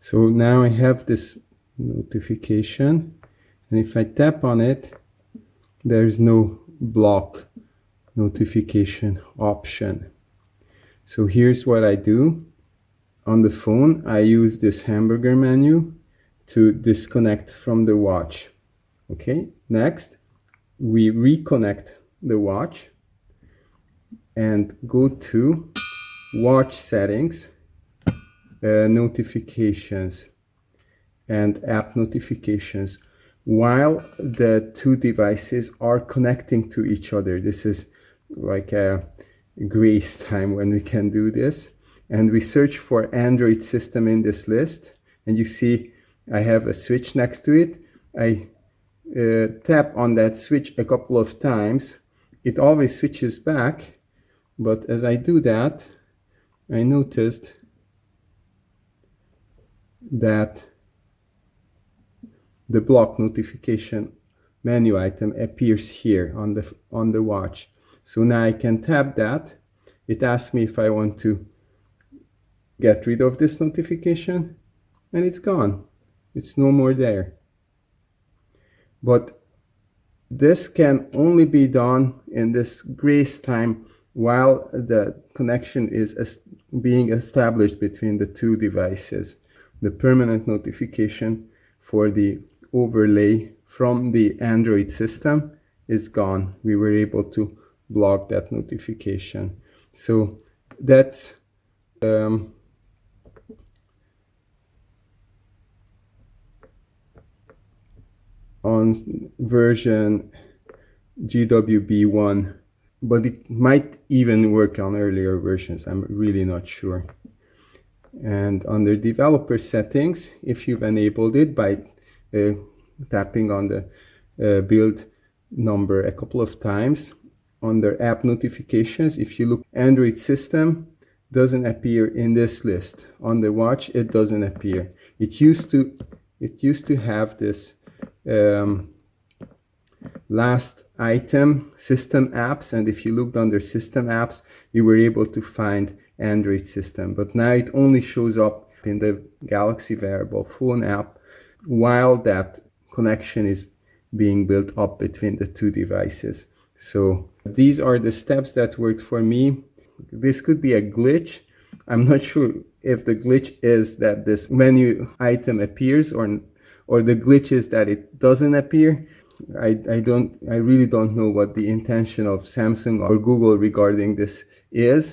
So now I have this notification and if I tap on it, there's no block notification option. So here's what I do. On the phone, I use this hamburger menu to disconnect from the watch. Okay, next, we reconnect the watch and go to watch settings, uh, notifications and app notifications while the two devices are connecting to each other. This is like a grace time when we can do this. And we search for Android system in this list. And you see I have a switch next to it. I uh, tap on that switch a couple of times. It always switches back. But as I do that, I noticed that the block notification menu item appears here on the on the watch. So now I can tap that. It asks me if I want to get rid of this notification and it's gone. It's no more there. But this can only be done in this grace time while the connection is being established between the two devices the permanent notification for the overlay from the Android system is gone. We were able to block that notification. So that's um, on version GWB1, but it might even work on earlier versions. I'm really not sure. And under developer settings, if you've enabled it by uh, tapping on the uh, build number a couple of times. Under app notifications, if you look Android system, doesn't appear in this list. On the watch, it doesn't appear. It used to, it used to have this um, last item system apps and if you looked under system apps you were able to find android system but now it only shows up in the galaxy wearable phone app while that connection is being built up between the two devices. So these are the steps that worked for me. This could be a glitch. I'm not sure if the glitch is that this menu item appears or or the glitch is that it doesn't appear. I, I don't I really don't know what the intention of Samsung or Google regarding this is